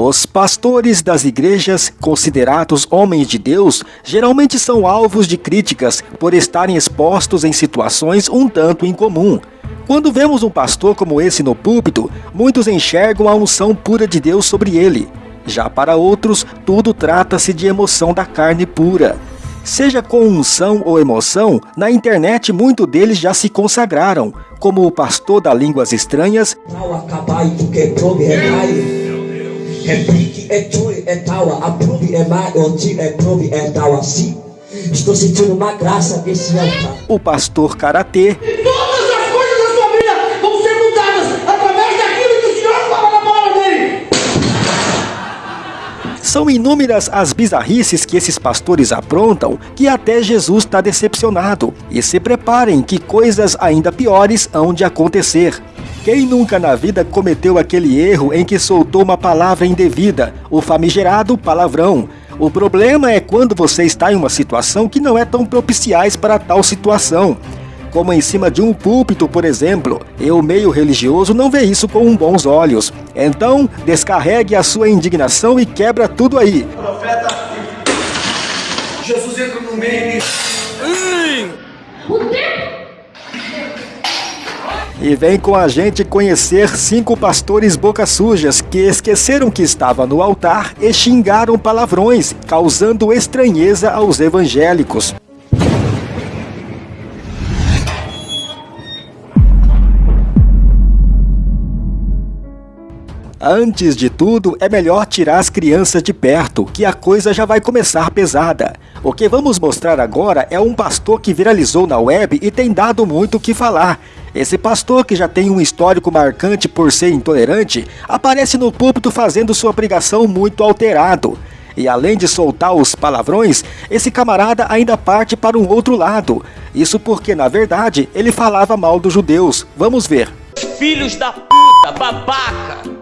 Os pastores das igrejas, considerados homens de Deus, geralmente são alvos de críticas por estarem expostos em situações um tanto incomum. Quando vemos um pastor como esse no púlpito, muitos enxergam a unção pura de Deus sobre ele. Já para outros, tudo trata-se de emoção da carne pura. Seja com unção ou emoção, na internet muitos deles já se consagraram, como o pastor da Línguas Estranhas, Estou sentindo uma graça desse altar. O pastor Karatê. São inúmeras as bizarrices que esses pastores aprontam que até Jesus está decepcionado. E se preparem que coisas ainda piores hão de acontecer. Quem nunca na vida cometeu aquele erro em que soltou uma palavra indevida, o famigerado palavrão? O problema é quando você está em uma situação que não é tão propiciais para tal situação. Como em cima de um púlpito, por exemplo. Eu, meio religioso, não vê isso com bons olhos. Então, descarregue a sua indignação e quebra tudo aí. Profeta, Jesus entra no meio. O tempo e vem com a gente conhecer cinco pastores boca sujas que esqueceram que estava no altar e xingaram palavrões, causando estranheza aos evangélicos. Antes de tudo, é melhor tirar as crianças de perto, que a coisa já vai começar pesada. O que vamos mostrar agora é um pastor que viralizou na web e tem dado muito o que falar. Esse pastor, que já tem um histórico marcante por ser intolerante, aparece no púlpito fazendo sua pregação muito alterado. E além de soltar os palavrões, esse camarada ainda parte para um outro lado. Isso porque, na verdade, ele falava mal dos judeus. Vamos ver. Filhos da puta, babaca!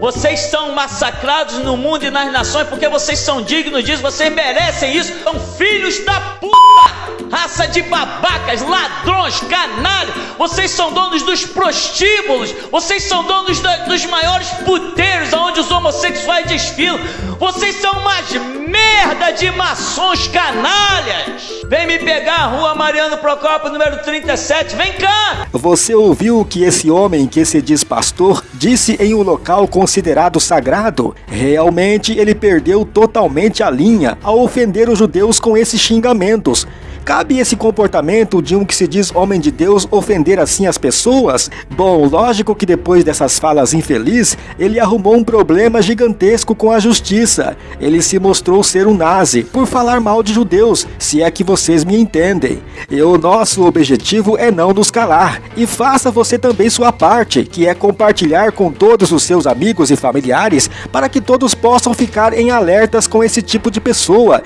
Vocês são massacrados no mundo e nas nações porque vocês são dignos disso, vocês merecem isso. São filhos da puta, raça de babacas, ladrões, canalhas. Vocês são donos dos prostíbulos, vocês são donos da, dos maiores puteiros onde os homossexuais desfilam. Vocês são umas merda de maçons canalhas. Vem me pegar, Rua Mariano Procópio, número 37, vem cá. Você ouviu o que esse homem que se diz pastor disse em um local considerado sagrado, realmente ele perdeu totalmente a linha ao ofender os judeus com esses xingamentos. Cabe esse comportamento de um que se diz homem de Deus ofender assim as pessoas? Bom, lógico que depois dessas falas infelizes, ele arrumou um problema gigantesco com a justiça. Ele se mostrou ser um nazi por falar mal de judeus, se é que vocês me entendem. E o nosso objetivo é não nos calar. E faça você também sua parte, que é compartilhar com todos os seus amigos e familiares para que todos possam ficar em alertas com esse tipo de pessoa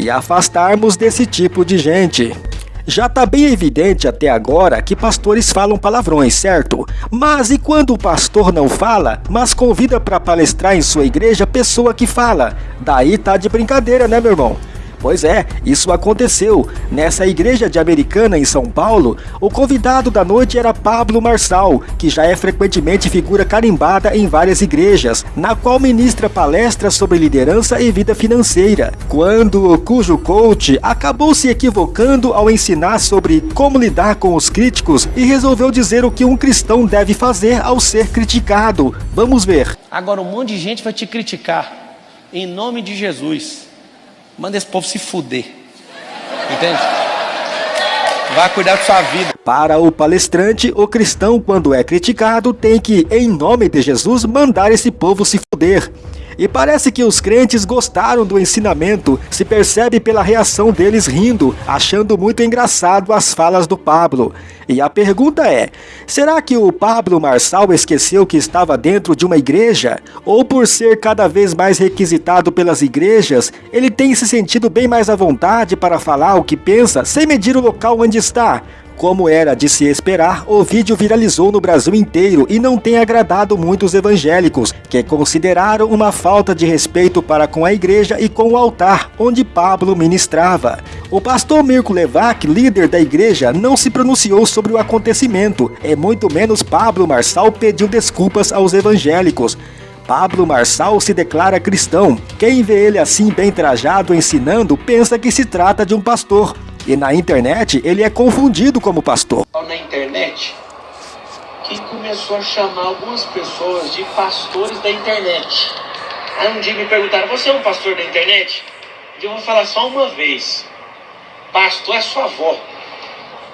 e afastarmos desse tipo de gente. Já está bem evidente até agora que pastores falam palavrões, certo? Mas e quando o pastor não fala, mas convida para palestrar em sua igreja pessoa que fala? Daí tá de brincadeira, né, meu irmão? Pois é, isso aconteceu. Nessa igreja de Americana, em São Paulo, o convidado da noite era Pablo Marçal, que já é frequentemente figura carimbada em várias igrejas, na qual ministra palestras sobre liderança e vida financeira. Quando cujo coach acabou se equivocando ao ensinar sobre como lidar com os críticos e resolveu dizer o que um cristão deve fazer ao ser criticado. Vamos ver. Agora um monte de gente vai te criticar. Em nome de Jesus. Manda esse povo se fuder. Entende? Vai cuidar de sua vida. Para o palestrante, o cristão, quando é criticado, tem que, em nome de Jesus, mandar esse povo se fuder. E parece que os crentes gostaram do ensinamento, se percebe pela reação deles rindo, achando muito engraçado as falas do Pablo. E a pergunta é, será que o Pablo Marçal esqueceu que estava dentro de uma igreja? Ou por ser cada vez mais requisitado pelas igrejas, ele tem se sentido bem mais à vontade para falar o que pensa sem medir o local onde está? Como era de se esperar, o vídeo viralizou no Brasil inteiro e não tem agradado muitos evangélicos, que consideraram uma falta de respeito para com a igreja e com o altar, onde Pablo ministrava. O pastor Mirko Levac, líder da igreja, não se pronunciou sobre o acontecimento, e muito menos Pablo Marçal pediu desculpas aos evangélicos. Pablo Marçal se declara cristão. Quem vê ele assim bem trajado ensinando pensa que se trata de um pastor. E na internet ele é confundido como pastor. Na internet, que começou a chamar algumas pessoas de pastores da internet. Aí um dia me perguntaram: Você é um pastor da internet? Eu vou falar só uma vez: Pastor é sua avó,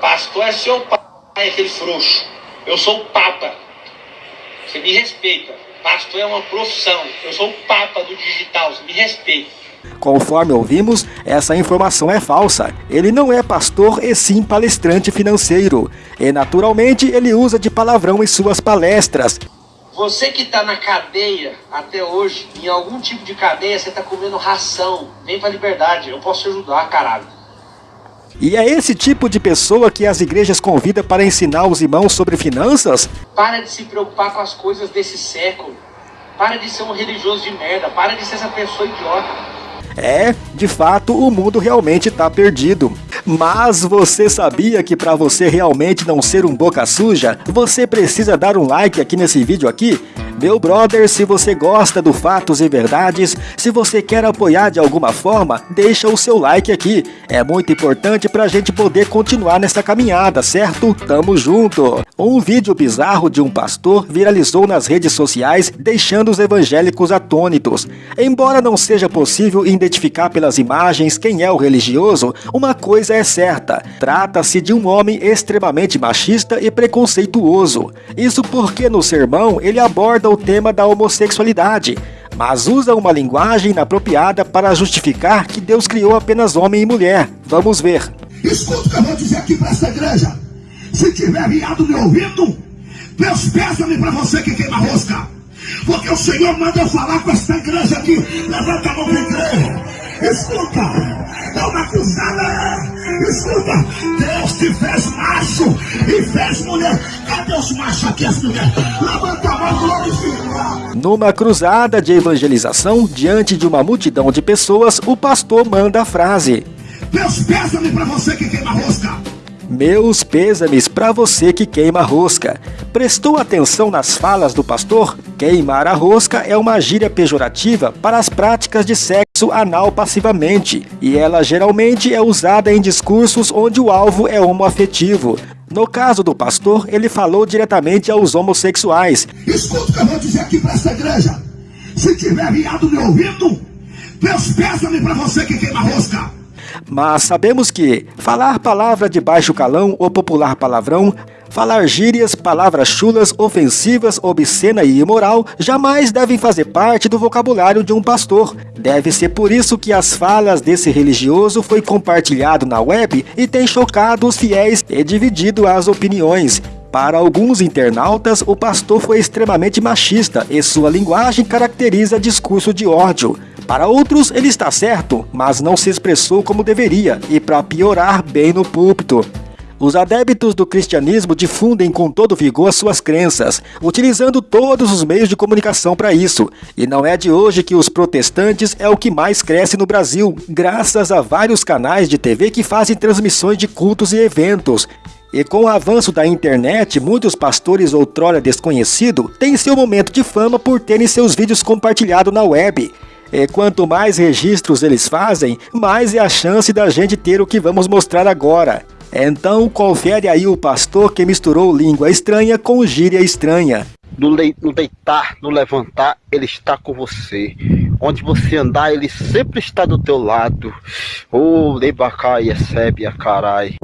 pastor é seu pai, aquele frouxo. Eu sou o Papa. Você me respeita. Pastor é uma profissão. Eu sou o Papa do digital. Você me respeita. Conforme ouvimos, essa informação é falsa. Ele não é pastor e sim palestrante financeiro. E naturalmente ele usa de palavrão em suas palestras. Você que está na cadeia até hoje, em algum tipo de cadeia, você está comendo ração. Vem pra liberdade, eu posso te ajudar, caralho. E é esse tipo de pessoa que as igrejas convidam para ensinar os irmãos sobre finanças? Para de se preocupar com as coisas desse século. Para de ser um religioso de merda. Para de ser essa pessoa idiota. É, de fato, o mundo realmente está perdido. Mas você sabia que para você realmente não ser um boca suja, você precisa dar um like aqui nesse vídeo aqui? Meu brother, se você gosta do Fatos e Verdades, se você quer apoiar de alguma forma, deixa o seu like aqui. É muito importante para a gente poder continuar nessa caminhada, certo? Tamo junto! Um vídeo bizarro de um pastor viralizou nas redes sociais, deixando os evangélicos atônitos. Embora não seja possível identificar pelas imagens quem é o religioso, uma coisa é certa: trata-se de um homem extremamente machista e preconceituoso. Isso porque no sermão ele aborda o tema da homossexualidade, mas usa uma linguagem inapropriada para justificar que Deus criou apenas homem e mulher. Vamos ver. Escuta o que eu vou dizer aqui para essa igreja. Se tiver viado me ouvindo, Deus pesa-me para você que queima rosca. Porque o Senhor manda eu falar com essa igreja aqui. Levanta a mão para igreja. Escuta, é uma cruzada. Escuta, Deus te fez macho e fez mulher. Cadê os machos aqui, as mulheres? Numa cruzada de evangelização, diante de uma multidão de pessoas, o pastor manda a frase: Deus pesa-me para você que queima rosca. Meus pêsames para você que queima rosca. Prestou atenção nas falas do pastor? Queimar a rosca é uma gíria pejorativa para as práticas de sexo anal passivamente, e ela geralmente é usada em discursos onde o alvo é homoafetivo. No caso do pastor, ele falou diretamente aos homossexuais. Escuta o que eu vou dizer aqui para essa igreja. Se tiver viado me ouvindo, Deus pesa-me para você que queima rosca. Mas sabemos que falar palavra de baixo calão ou popular palavrão, falar gírias, palavras chulas, ofensivas, obscena e imoral jamais devem fazer parte do vocabulário de um pastor. Deve ser por isso que as falas desse religioso foi compartilhado na web e tem chocado os fiéis e dividido as opiniões. Para alguns internautas, o pastor foi extremamente machista e sua linguagem caracteriza discurso de ódio. Para outros, ele está certo, mas não se expressou como deveria, e para piorar, bem no púlpito. Os adeptos do cristianismo difundem com todo vigor suas crenças, utilizando todos os meios de comunicação para isso. E não é de hoje que os protestantes é o que mais cresce no Brasil, graças a vários canais de TV que fazem transmissões de cultos e eventos. E com o avanço da internet, muitos pastores outrora desconhecidos têm seu momento de fama por terem seus vídeos compartilhados na web. E quanto mais registros eles fazem, mais é a chance da gente ter o que vamos mostrar agora. Então confere aí o pastor que misturou língua estranha com gíria estranha. No, no deitar, no levantar, ele está com você. Onde você andar, ele sempre está do teu lado. Ô, oh, recebe a carai.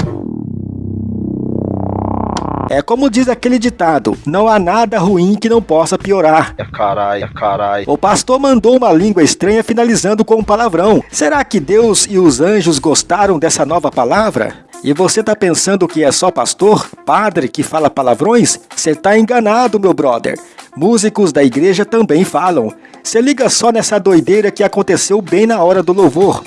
É como diz aquele ditado, não há nada ruim que não possa piorar. É carai, é carai. O pastor mandou uma língua estranha finalizando com um palavrão. Será que Deus e os anjos gostaram dessa nova palavra? E você tá pensando que é só pastor, padre que fala palavrões? Você tá enganado, meu brother. Músicos da igreja também falam. Se liga só nessa doideira que aconteceu bem na hora do louvor.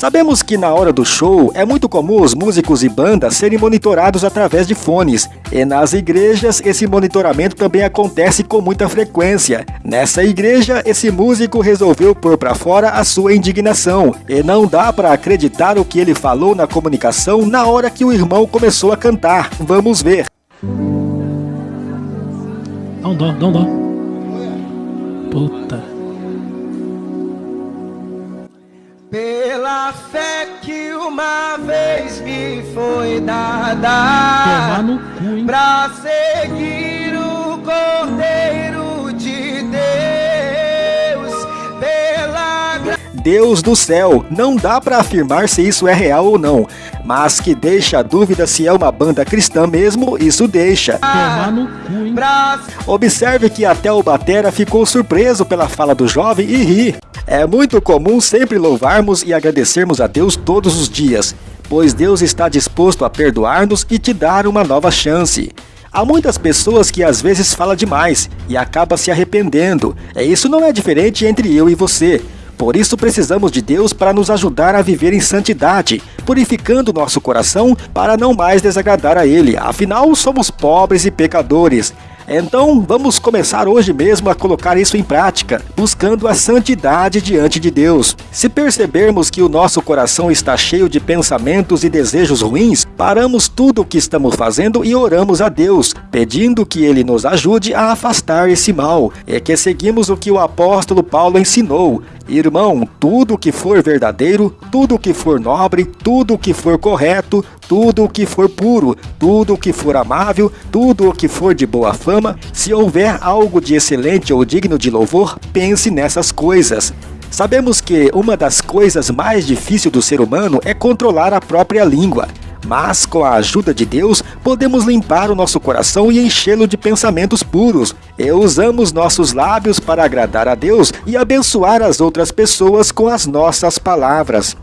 Sabemos que na hora do show é muito comum os músicos e bandas serem monitorados através de fones, e nas igrejas esse monitoramento também acontece com muita frequência. Nessa igreja, esse músico resolveu pôr para fora a sua indignação, e não dá para acreditar o que ele falou na comunicação na hora que o irmão começou a cantar. Vamos ver. Dá dó, dá um dó. Puta. Pela fé que uma vez me foi dada? Pra seguir Deus do céu, não dá para afirmar se isso é real ou não, mas que deixa a dúvida se é uma banda cristã mesmo, isso deixa. Observe que até o Batera ficou surpreso pela fala do jovem e ri. É muito comum sempre louvarmos e agradecermos a Deus todos os dias, pois Deus está disposto a perdoar-nos e te dar uma nova chance. Há muitas pessoas que às vezes falam demais e acaba se arrependendo. É isso não é diferente entre eu e você. Por isso precisamos de Deus para nos ajudar a viver em santidade, purificando nosso coração para não mais desagradar a Ele. Afinal, somos pobres e pecadores. Então, vamos começar hoje mesmo a colocar isso em prática, buscando a santidade diante de Deus. Se percebermos que o nosso coração está cheio de pensamentos e desejos ruins, paramos tudo o que estamos fazendo e oramos a Deus, pedindo que Ele nos ajude a afastar esse mal. É que seguimos o que o apóstolo Paulo ensinou. Irmão, tudo que for verdadeiro, tudo que for nobre, tudo que for correto, tudo o que for puro, tudo o que for amável, tudo o que for de boa fama, se houver algo de excelente ou digno de louvor, pense nessas coisas. Sabemos que uma das coisas mais difíceis do ser humano é controlar a própria língua. Mas com a ajuda de Deus, podemos limpar o nosso coração e enchê-lo de pensamentos puros. E usamos nossos lábios para agradar a Deus e abençoar as outras pessoas com as nossas palavras.